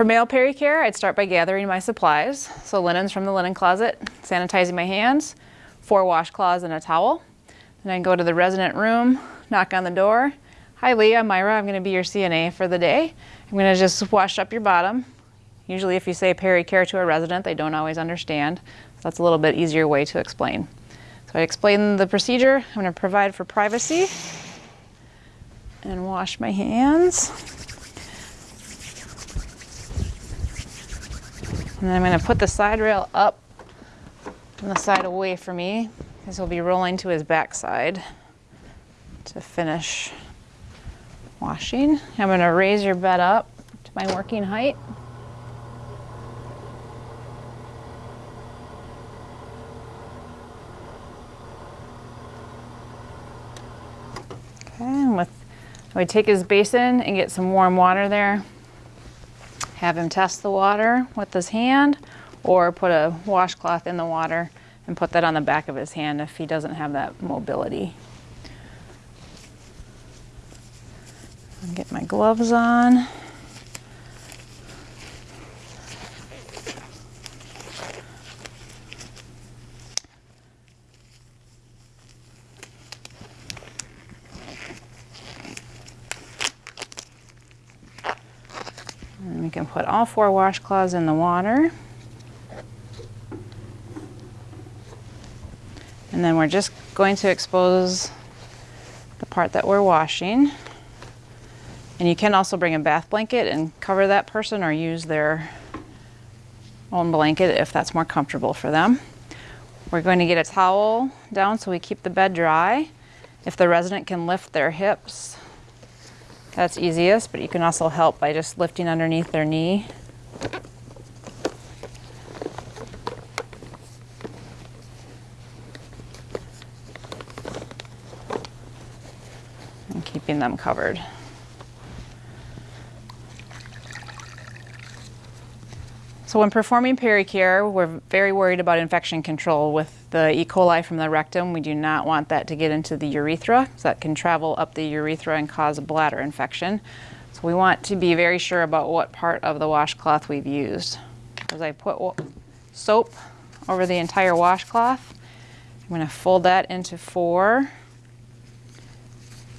For male pericare, I'd start by gathering my supplies. So linens from the linen closet, sanitizing my hands, four washcloths and a towel. Then I go to the resident room, knock on the door. Hi Leah, Myra, I'm gonna be your CNA for the day. I'm gonna just wash up your bottom. Usually if you say pericare to a resident, they don't always understand. So that's a little bit easier way to explain. So I explain the procedure. I'm gonna provide for privacy and wash my hands. And then I'm going to put the side rail up and the side away from me because he'll be rolling to his backside to finish washing. I'm going to raise your bed up to my working height. Okay, and with, I take his basin and get some warm water there have him test the water with his hand or put a washcloth in the water and put that on the back of his hand if he doesn't have that mobility. I'll get my gloves on. Put all four washcloths in the water. And then we're just going to expose the part that we're washing. And you can also bring a bath blanket and cover that person or use their own blanket if that's more comfortable for them. We're going to get a towel down so we keep the bed dry. If the resident can lift their hips that's easiest, but you can also help by just lifting underneath their knee. And keeping them covered. So when performing pericare, we're very worried about infection control. With the E. coli from the rectum, we do not want that to get into the urethra, so that can travel up the urethra and cause a bladder infection. So we want to be very sure about what part of the washcloth we've used. As I put soap over the entire washcloth, I'm going to fold that into four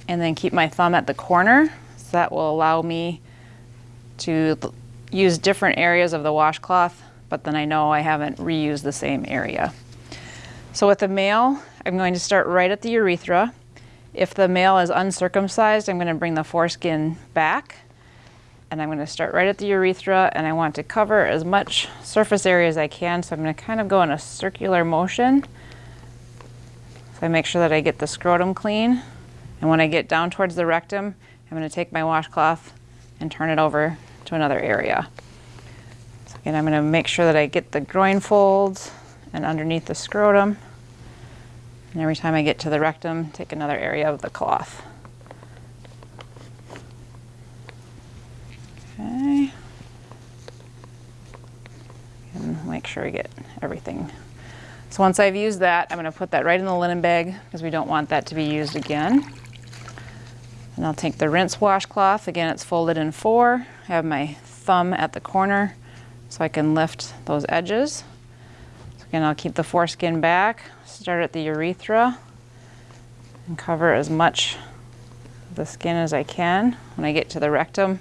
and then keep my thumb at the corner. So that will allow me to use different areas of the washcloth, but then I know I haven't reused the same area. So with the male, I'm going to start right at the urethra. If the male is uncircumcised, I'm going to bring the foreskin back and I'm going to start right at the urethra and I want to cover as much surface area as I can. So I'm going to kind of go in a circular motion. So I make sure that I get the scrotum clean. And when I get down towards the rectum, I'm going to take my washcloth and turn it over to another area. So again, I'm going to make sure that I get the groin folds and underneath the scrotum. And every time I get to the rectum, take another area of the cloth. Okay. And make sure I get everything. So once I've used that, I'm going to put that right in the linen bag because we don't want that to be used again. And I'll take the rinse washcloth. Again, it's folded in four. I have my thumb at the corner so I can lift those edges. Again, I'll keep the foreskin back, start at the urethra, and cover as much of the skin as I can. When I get to the rectum,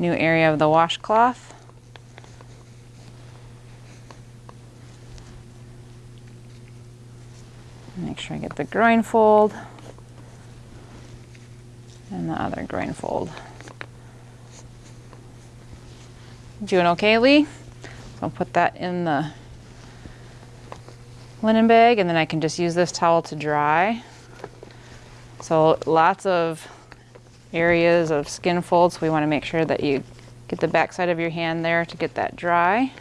new area of the washcloth. Make sure I get the groin fold and the other groin fold. Doing okay, Lee? So I'll put that in the linen bag and then I can just use this towel to dry. So lots of areas of skin folds. We want to make sure that you get the back side of your hand there to get that dry.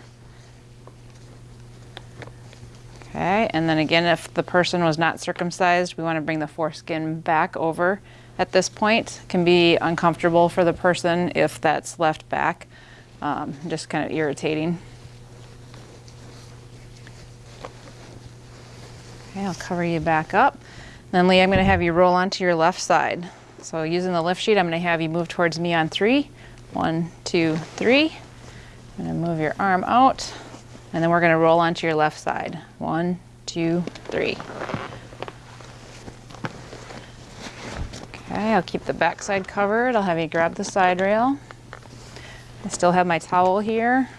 Okay, and then again, if the person was not circumcised, we want to bring the foreskin back over at this point can be uncomfortable for the person if that's left back, um, just kind of irritating. Okay, I'll cover you back up. Then Lee, I'm going to have you roll onto your left side. So using the lift sheet, I'm going to have you move towards me on three. One, two, three. Gonna move your arm out, and then we're gonna roll onto your left side. One, two, three. Okay, I'll keep the back side covered. I'll have you grab the side rail. I still have my towel here.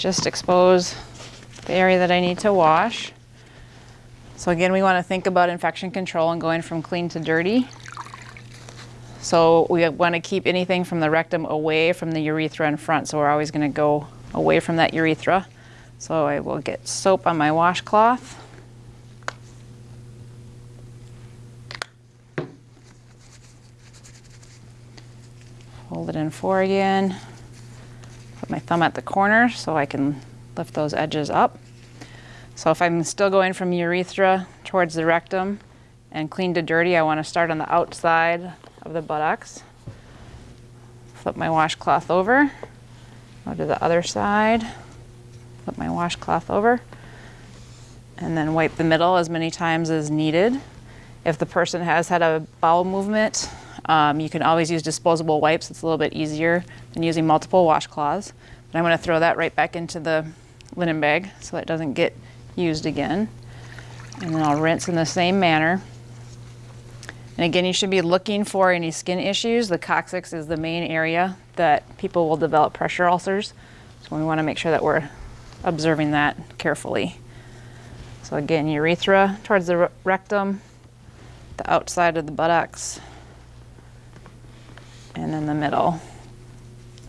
Just expose the area that I need to wash. So again, we want to think about infection control and going from clean to dirty. So we want to keep anything from the rectum away from the urethra in front. So we're always going to go away from that urethra. So I will get soap on my washcloth. Hold it in four again. My thumb at the corner so I can lift those edges up. So if I'm still going from urethra towards the rectum and clean to dirty, I want to start on the outside of the buttocks. Flip my washcloth over, go to the other side, flip my washcloth over, and then wipe the middle as many times as needed. If the person has had a bowel movement, um, you can always use disposable wipes. It's a little bit easier than using multiple washcloths. But I'm going to throw that right back into the linen bag so that doesn't get used again. And then I'll rinse in the same manner. And again, you should be looking for any skin issues. The coccyx is the main area that people will develop pressure ulcers. So we want to make sure that we're observing that carefully. So again, urethra towards the rectum, the outside of the buttocks, and then the middle.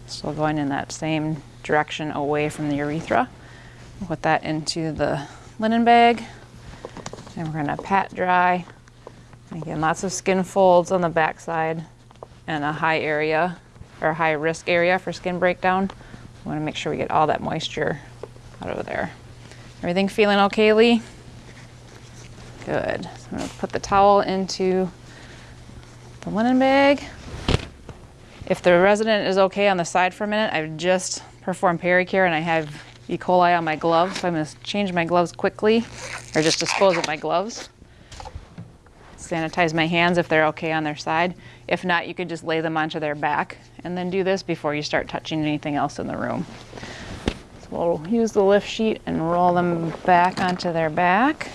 So going in that same direction away from the urethra. Put that into the linen bag. And we're gonna pat dry. Again, lots of skin folds on the backside and a high area or high risk area for skin breakdown. We wanna make sure we get all that moisture out of there. Everything feeling okay, Lee? Good. So I'm gonna put the towel into the linen bag. If the resident is okay on the side for a minute, I've just performed pericare and I have E. coli on my gloves, so I'm gonna change my gloves quickly, or just dispose of my gloves. Sanitize my hands if they're okay on their side. If not, you could just lay them onto their back and then do this before you start touching anything else in the room. So we'll use the lift sheet and roll them back onto their back.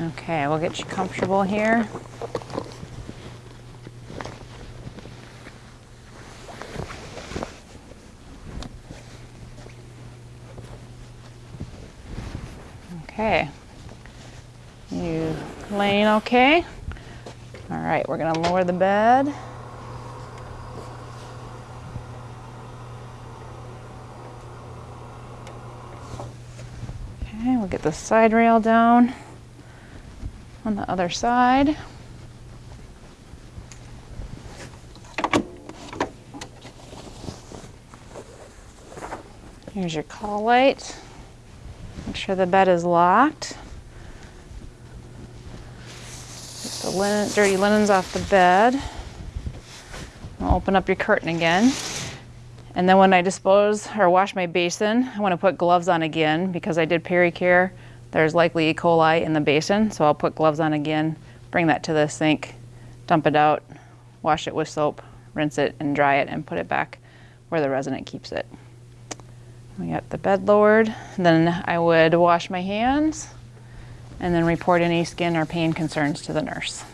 Okay, we'll get you comfortable here. Okay. You laying okay? All right, we're gonna lower the bed. Okay, we'll get the side rail down on the other side. Here's your call light. Make sure the bed is locked. Get the linen, dirty linens off the bed. I'll open up your curtain again. And then when I dispose or wash my basin, I want to put gloves on again because I did pericare. There's likely E. coli in the basin, so I'll put gloves on again, bring that to the sink, dump it out, wash it with soap, rinse it and dry it and put it back where the resident keeps it. We got the bed lowered. Then I would wash my hands and then report any skin or pain concerns to the nurse.